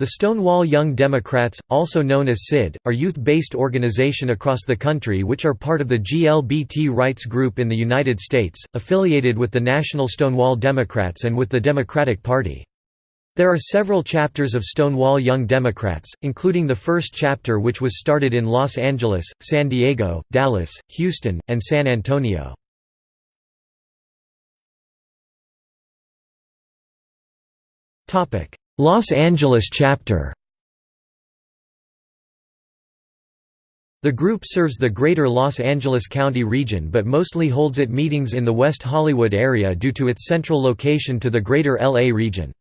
The Stonewall Young Democrats, also known as SYD, are youth-based organization across the country which are part of the GLBT rights group in the United States, affiliated with the National Stonewall Democrats and with the Democratic Party. There are several chapters of Stonewall Young Democrats, including the first chapter which was started in Los Angeles, San Diego, Dallas, Houston, and San Antonio. Los Angeles chapter The group serves the greater Los Angeles County region but mostly holds its meetings in the West Hollywood area due to its central location to the greater LA region.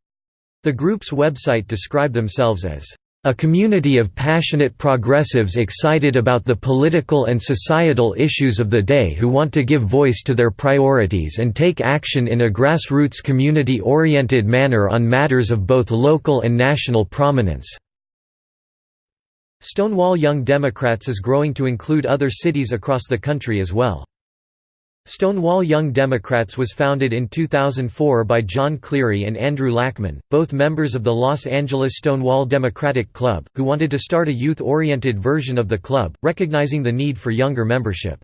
The group's website describe themselves as a community of passionate progressives excited about the political and societal issues of the day who want to give voice to their priorities and take action in a grassroots community-oriented manner on matters of both local and national prominence." Stonewall Young Democrats is growing to include other cities across the country as well. Stonewall Young Democrats was founded in 2004 by John Cleary and Andrew Lackman, both members of the Los Angeles Stonewall Democratic Club, who wanted to start a youth-oriented version of the club, recognizing the need for younger membership.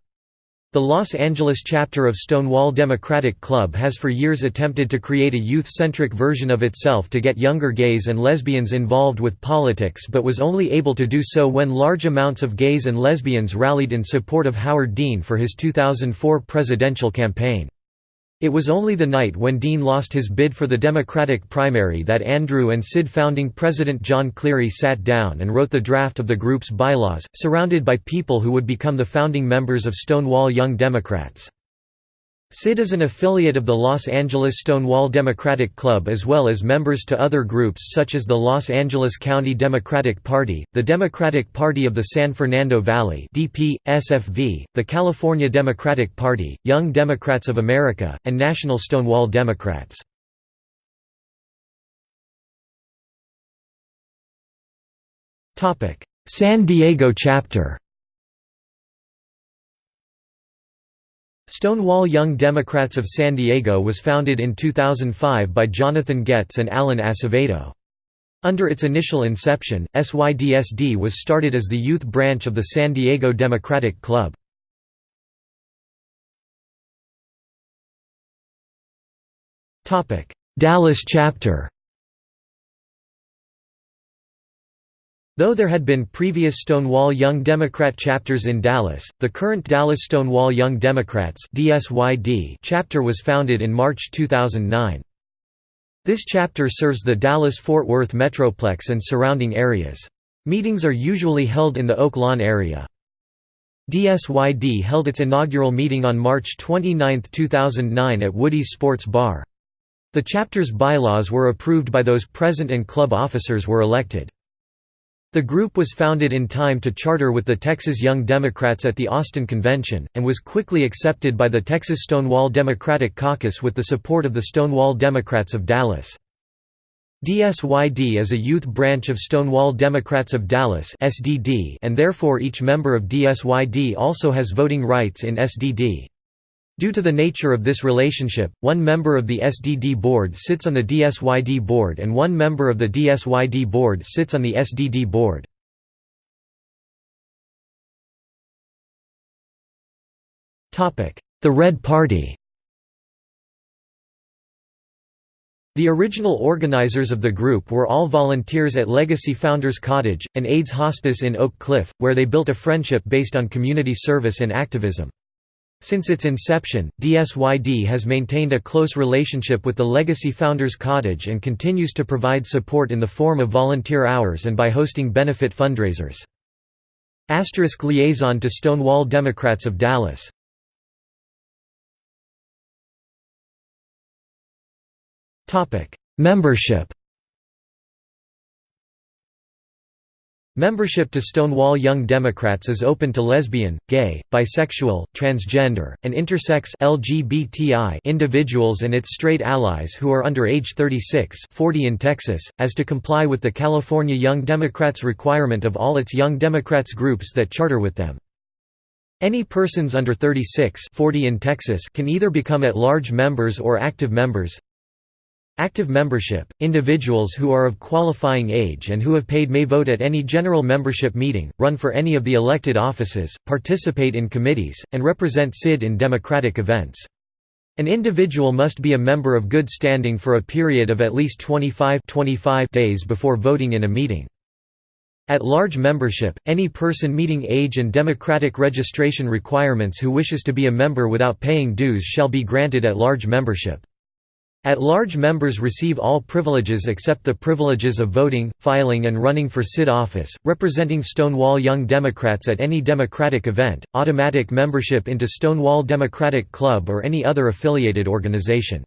The Los Angeles chapter of Stonewall Democratic Club has for years attempted to create a youth-centric version of itself to get younger gays and lesbians involved with politics but was only able to do so when large amounts of gays and lesbians rallied in support of Howard Dean for his 2004 presidential campaign. It was only the night when Dean lost his bid for the Democratic primary that Andrew and Sid founding President John Cleary sat down and wrote the draft of the group's bylaws, surrounded by people who would become the founding members of Stonewall Young Democrats. SYD is an affiliate of the Los Angeles Stonewall Democratic Club as well as members to other groups such as the Los Angeles County Democratic Party, the Democratic Party of the San Fernando Valley DP, SFV, the California Democratic Party, Young Democrats of America, and National Stonewall Democrats. San Diego chapter Stonewall Young Democrats of San Diego was founded in 2005 by Jonathan Getz and Alan Acevedo. Under its initial inception, SYDSD was started as the youth branch of the San Diego Democratic Club. Dallas chapter Though there had been previous Stonewall Young Democrat chapters in Dallas, the current Dallas Stonewall Young Democrats chapter was founded in March 2009. This chapter serves the Dallas-Fort Worth Metroplex and surrounding areas. Meetings are usually held in the Oak Lawn area. DSYD held its inaugural meeting on March 29, 2009 at Woody's Sports Bar. The chapter's bylaws were approved by those present and club officers were elected. The group was founded in time to charter with the Texas Young Democrats at the Austin Convention, and was quickly accepted by the Texas Stonewall Democratic Caucus with the support of the Stonewall Democrats of Dallas. DSYD is a youth branch of Stonewall Democrats of Dallas and therefore each member of DSYD also has voting rights in SDD. Due to the nature of this relationship, one member of the SDD board sits on the DSYD board and one member of the DSYD board sits on the SDD board. The Red Party The original organizers of the group were all volunteers at Legacy Founders Cottage, an AIDS hospice in Oak Cliff, where they built a friendship based on community service and activism. Since its inception, DSYD has maintained a close relationship with the Legacy Founders Cottage and continues to provide support in the form of volunteer hours and by hosting benefit fundraisers. Asterisk liaison to Stonewall Democrats of Dallas Membership Membership to Stonewall Young Democrats is open to lesbian, gay, bisexual, transgender, and intersex LGBTI individuals and its straight allies who are under age 36 40 in Texas, as to comply with the California Young Democrats requirement of all its Young Democrats groups that charter with them. Any persons under 36 40 in Texas can either become at-large members or active members, Active membership – Individuals who are of qualifying age and who have paid may vote at any general membership meeting, run for any of the elected offices, participate in committees, and represent SID in democratic events. An individual must be a member of good standing for a period of at least 25, 25 days before voting in a meeting. At large membership, any person meeting age and democratic registration requirements who wishes to be a member without paying dues shall be granted at large membership. At-large members receive all privileges except the privileges of voting, filing and running for SID office, representing Stonewall Young Democrats at any Democratic event, automatic membership into Stonewall Democratic Club or any other affiliated organization.